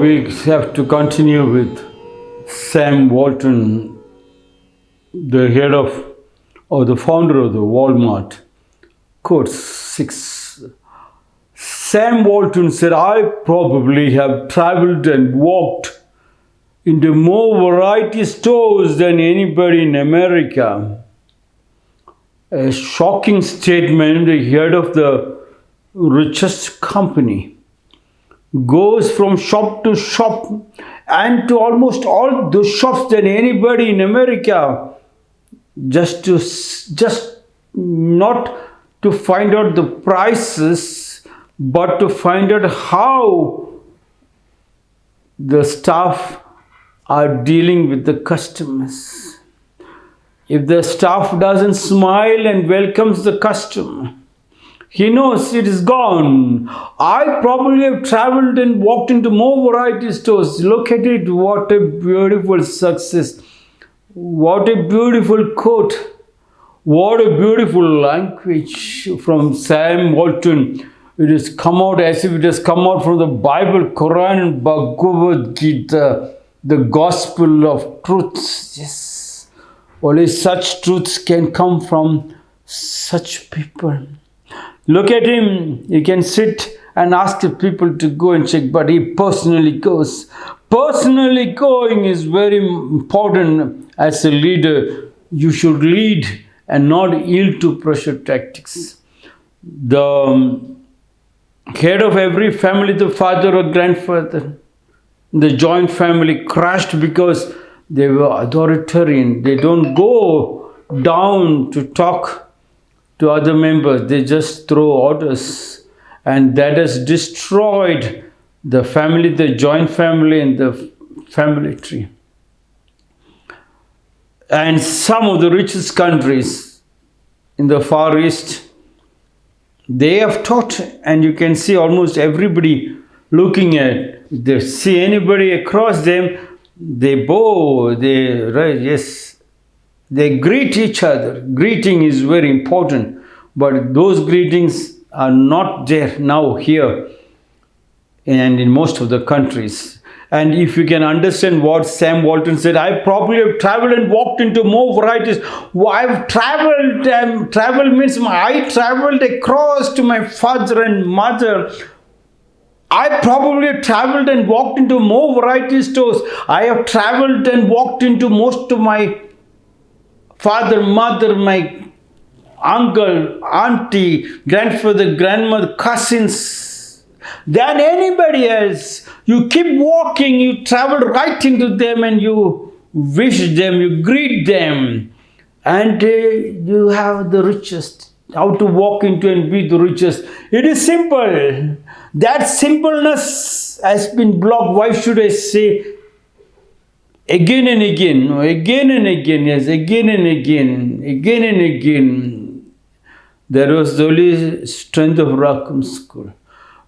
we have to continue with Sam Walton, the head of or the founder of the Walmart. Quote 6. Sam Walton said, I probably have traveled and walked into more variety stores than anybody in America. A shocking statement, the head of the richest company goes from shop to shop and to almost all the shops than anybody in America just to just not to find out the prices but to find out how the staff are dealing with the customers. If the staff doesn't smile and welcomes the customer he knows it is gone. I probably have traveled and walked into more variety stores. Look at it. What a beautiful success. What a beautiful quote. What a beautiful language from Sam Walton. It has come out as if it has come out from the Bible, Quran, and Bhagavad Gita, the gospel of truths. Yes. Only such truths can come from such people. Look at him. He can sit and ask the people to go and check, but he personally goes. Personally going is very important as a leader. You should lead and not yield to pressure tactics. The um, head of every family, the father or grandfather, the joint family crashed because they were authoritarian. They don't go down to talk to other members. They just throw orders and that has destroyed the family, the joint family and the family tree. And some of the richest countries in the Far East, they have taught and you can see almost everybody looking at, they see anybody across them, they bow, they, right, yes, they greet each other. Greeting is very important, but those greetings are not there now here and in most of the countries. And if you can understand what Sam Walton said, I probably have traveled and walked into more varieties. I've traveled, um, travel means I traveled across to my father and mother. I probably traveled and walked into more variety stores. I have traveled and walked into most of my father, mother, my uncle, auntie, grandfather, grandmother, cousins, than anybody else. You keep walking, you travel right into them and you wish them, you greet them. And uh, you have the richest, how to walk into and be the richest. It is simple. That simpleness has been blocked. Why should I say again and again, again and again, yes, again and again, again and again. There was the only strength of Rackham School.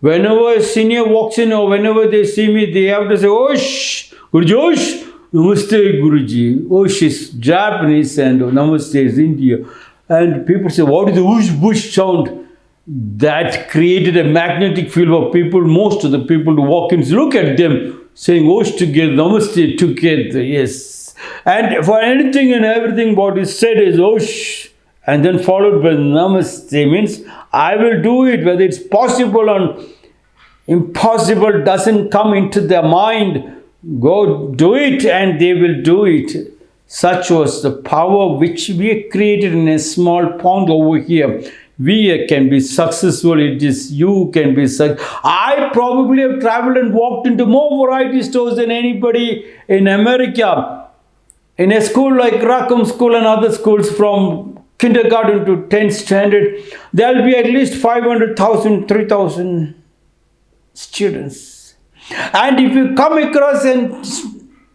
Whenever a senior walks in or whenever they see me, they have to say, Osh, Guruji, Osh, Namaste Guruji. Osh is Japanese and Namaste is India. And people say, what is the whoosh whoosh sound? That created a magnetic field for people, most of the people to walk in. Look at them saying Osh together, Namaste together, yes. And for anything and everything what is said is oh, Osh and then followed by Namaste means I will do it whether it's possible or impossible doesn't come into their mind. Go do it and they will do it. Such was the power which we created in a small pond over here we can be successful. It is you can be i probably have traveled and walked into more variety stores than anybody in america. In a school like rackham school and other schools from kindergarten to 10th standard there will be at least 500000 3000 students. And if you come across and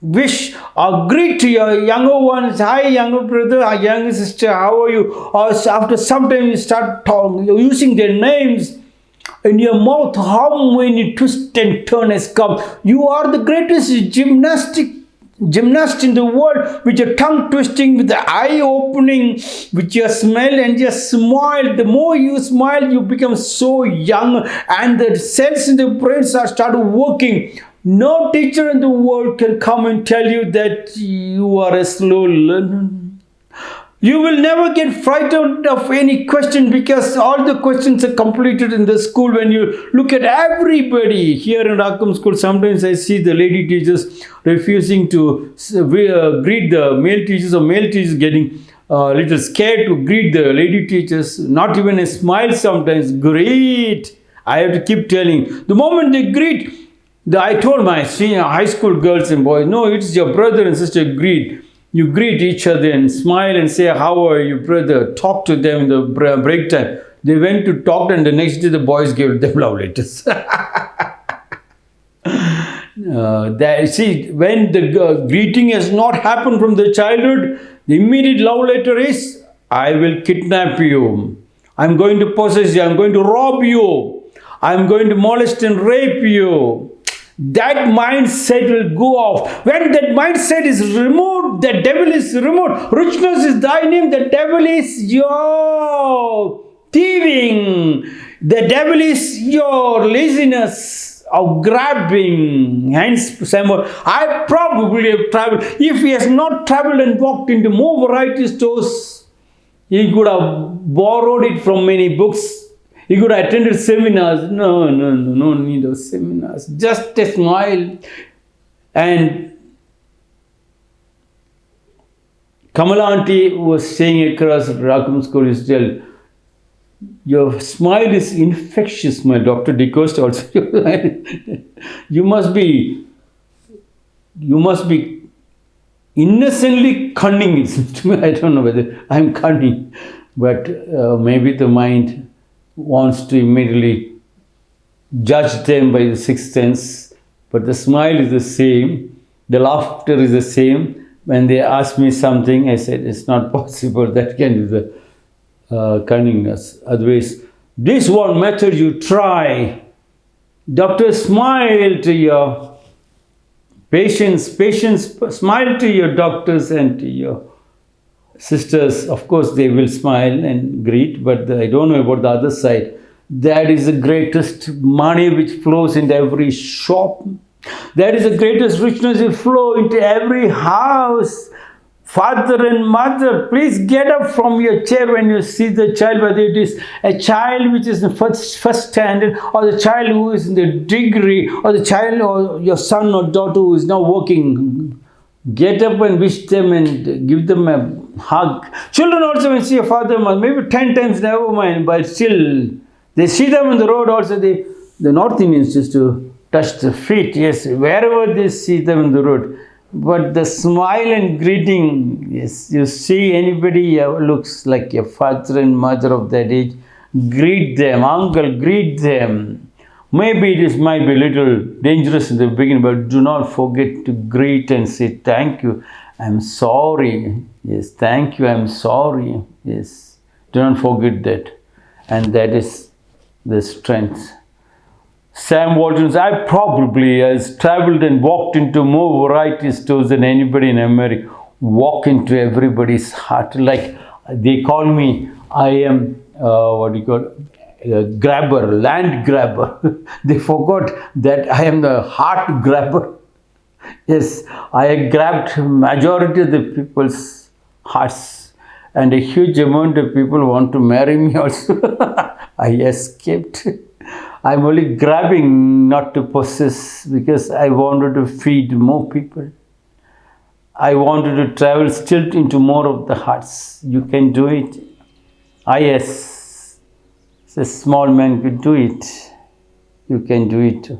wish or greet to your younger ones. Hi younger brother or younger sister how are you? Uh, or after some time you start talking using their names in your mouth. How many twists and turns come? You are the greatest gymnastic gymnast in the world with your tongue twisting with the eye opening with your smile and your smile. The more you smile you become so young and the cells in the brain start, start working No teacher in the world can come and tell you that you are a slow learner. You will never get frightened of any question because all the questions are completed in the school. When you look at everybody here in Rakam school, sometimes I see the lady teachers refusing to uh, greet the male teachers or male teachers getting a uh, little scared to greet the lady teachers. Not even a smile sometimes. Great. I have to keep telling. The moment they greet, the, I told my senior high school girls and boys, no, it's your brother and sister greet you greet each other and smile and say, how are you, brother? Talk to them in the break time. They went to talk and the next day the boys gave them love letters. uh, that, see, when the uh, greeting has not happened from the childhood, the immediate love letter is, I will kidnap you. I'm going to possess you. I'm going to rob you. I'm going to molest and rape you that mindset will go off. When that mindset is removed, the devil is removed. Richness is thy name, the devil is your thieving. The devil is your laziness of grabbing. Hence, Samuel, I probably have traveled. If he has not traveled and walked into more variety stores, he could have borrowed it from many books he could have attended seminars. No, no, no, no need of seminars. Just a smile. And Kamala auntie was saying across Rakam school your smile is infectious, my Dr. DeCosta also. you must be, you must be innocently cunning. I don't know whether I'm cunning, but uh, maybe the mind wants to immediately judge them by the sixth sense, but the smile is the same, the laughter is the same. When they ask me something, I said, it's not possible, that can be the uh, cunningness. Otherwise, this one method you try. Doctor, smile to your patients, patients, smile to your doctors and to your sisters, of course, they will smile and greet, but I don't know about the other side. That is the greatest money which flows into every shop. That is the greatest richness will flow into every house. Father and mother, please get up from your chair when you see the child, whether it is a child which is in first, first standard, or the child who is in the degree, or the child or your son or daughter who is now working. Get up and wish them and give them a hug. Children also when see a father, and mother, maybe 10 times, never mind, but still, they see them on the road also, they, the North Indians used to touch the feet, yes, wherever they see them on the road. But the smile and greeting, yes, you see anybody uh, looks like a father and mother of that age, greet them, uncle, greet them. Maybe it is might be a little dangerous in the beginning, but do not forget to greet and say thank you. I'm sorry. Yes, thank you. I'm sorry. Yes, do not forget that. And that is the strength. Sam Walton, I probably has traveled and walked into more variety stores than anybody in America. Walk into everybody's heart. Like they call me, I am, uh, what do you call grabber, land grabber. they forgot that I am the heart grabber. Yes, I grabbed majority of the people's hearts and a huge amount of people want to marry me also. I escaped. I'm only grabbing not to possess because I wanted to feed more people. I wanted to travel still into more of the hearts. You can do it. I yes, a small man could do it. You can do it.